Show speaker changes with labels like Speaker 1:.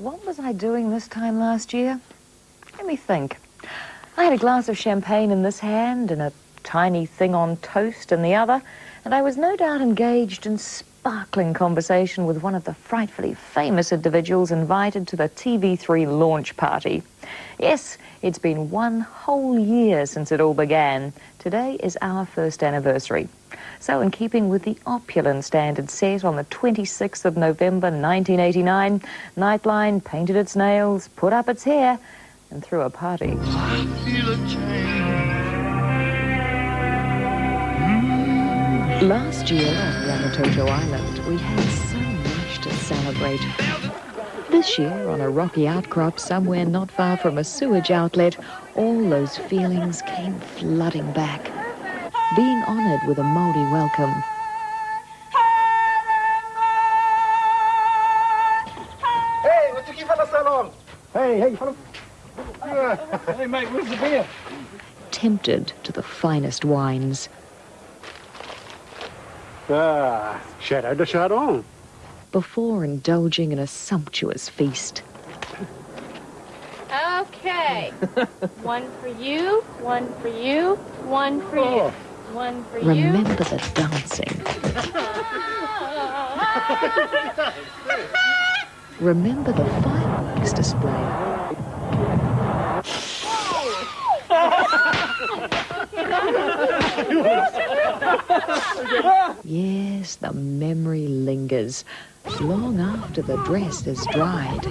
Speaker 1: What was I doing this time last year? Let me think. I had a glass of champagne in this hand and a tiny thing on toast in the other, and I was no doubt engaged in sparkling conversation with one of the frightfully famous individuals invited to the TV3 launch party. Yes, it's been one whole year since it all began. Today is our first anniversary. So in keeping with the opulent standard set on the 26th of November 1989, Nightline painted its nails, put up its hair, and threw a party. Last year on Rangitoto Island, we had so much to celebrate. This year, on a rocky outcrop somewhere not far from a sewage outlet, all those feelings came flooding back. Being honoured with a Maori welcome.
Speaker 2: Hey, what you keep on so long? Hey, hey, follow.
Speaker 3: Hey, mate, where's the beer?
Speaker 1: Tempted to the finest wines.
Speaker 2: Ah, Shadow de Chardon.
Speaker 1: before indulging in a sumptuous feast.
Speaker 4: Okay. one for you, one for you, one for you. One for you.
Speaker 1: Remember the dancing. Remember the fireworks display. Yes, the memory lingers long after the dress is dried.